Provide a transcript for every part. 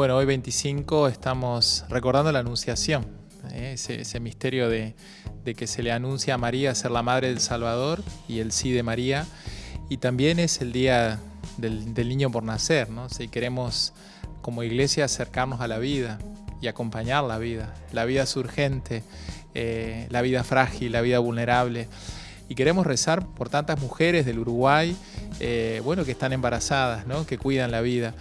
Bueno, hoy 25 estamos recordando la Anunciación, ¿eh? ese, misterio de, que se le anuncia a María ser la Madre del Salvador y el sí de María. Y también es el día del, niño por nacer, ¿no? Si queremos como iglesia acercarnos a la vida y acompañar la vida. La vida es urgente, eh, la vida frágil, la vida vulnerable. Y queremos rezar por tantas mujeres del Uruguay, eh, bueno, que están embarazadas, ¿no? que cuidan la vida.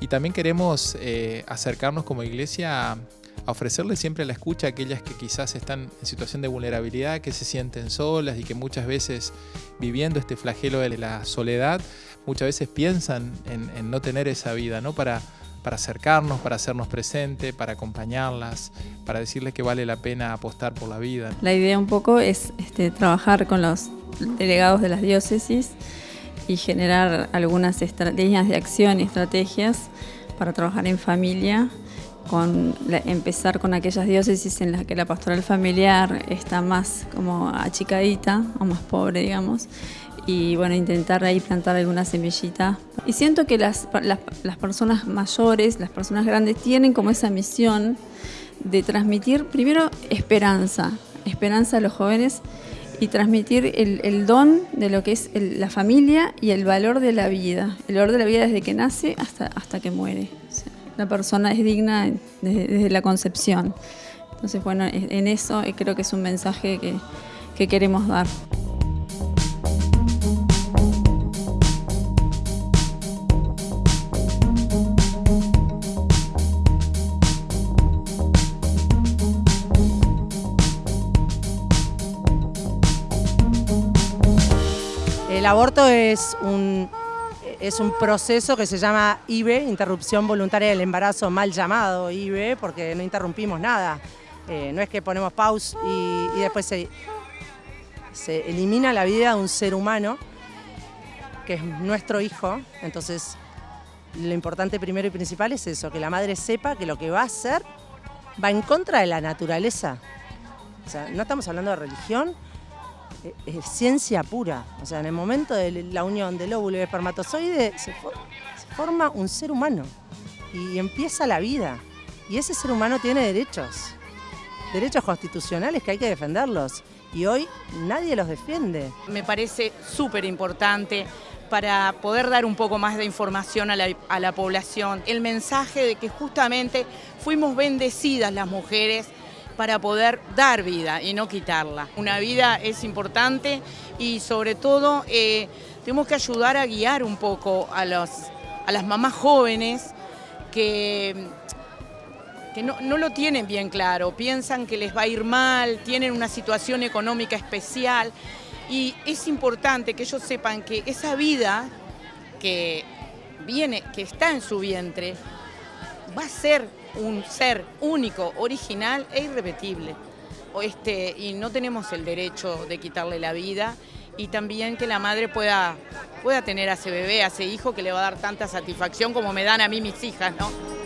Y también queremos eh, acercarnos como iglesia a, ofrecerles siempre la escucha a aquellas que quizás están en situación de vulnerabilidad, que se sienten solas y que muchas veces viviendo este flagelo de la soledad, muchas veces piensan en, no tener esa vida, ¿no? Para, para acercarnos, para hacernos presente, para acompañarlas, para decirles que vale la pena apostar por la vida. La idea un poco es este, trabajar con los delegados de las diócesis y generar algunas estrategias de acción y estrategias para trabajar en familia, con empezar con aquellas diócesis en las que la pastoral familiar está más como achicadita o más pobre, digamos, y bueno, intentar ahí plantar alguna semillita. Y siento que las, las, las personas mayores, las personas grandes, tienen como esa misión de transmitir primero esperanza, esperanza a los jóvenes y transmitir el, don de lo que es la familia y el valor de la vida. El valor de la vida desde que nace hasta, hasta que muere. la persona es digna desde, la concepción. Entonces, bueno, en eso creo que es un mensaje que, que queremos dar. El aborto es un, es un proceso que se llama IVE, interrupción voluntaria del embarazo, mal llamado IVE, porque no interrumpimos nada. Eh, no es que ponemos pause y, después se, se elimina la vida de un ser humano, que es nuestro hijo. Entonces, lo importante primero y principal es eso, que la madre sepa que lo que va a hacer va en contra de la naturaleza. O sea, no estamos hablando de religión, es ciencia pura. O sea, en el momento de la unión del óvulo y el espermatozoide se, forma un ser humano y empieza la vida. Y ese ser humano tiene derechos, derechos constitucionales que hay que defenderlos. Y hoy nadie los defiende. Me parece súper importante para poder dar un poco más de información a la población. El mensaje de que justamente fuimos bendecidas las mujeres para poder dar vida y no quitarla. Una vida es importante y sobre todo eh, tenemos que ayudar a guiar un poco a, a las mamás jóvenes que, que no, no lo tienen bien claro, piensan que les va a ir mal, tienen una situación económica especial y es importante que ellos sepan que esa vida que viene, que está en su vientre, va a ser un ser único, original e irrepetible. Este, y no tenemos el derecho de quitarle la vida y también que la madre pueda, pueda tener a ese bebé, a ese hijo que le va a dar tanta satisfacción como me dan a mí mis hijas, ¿no?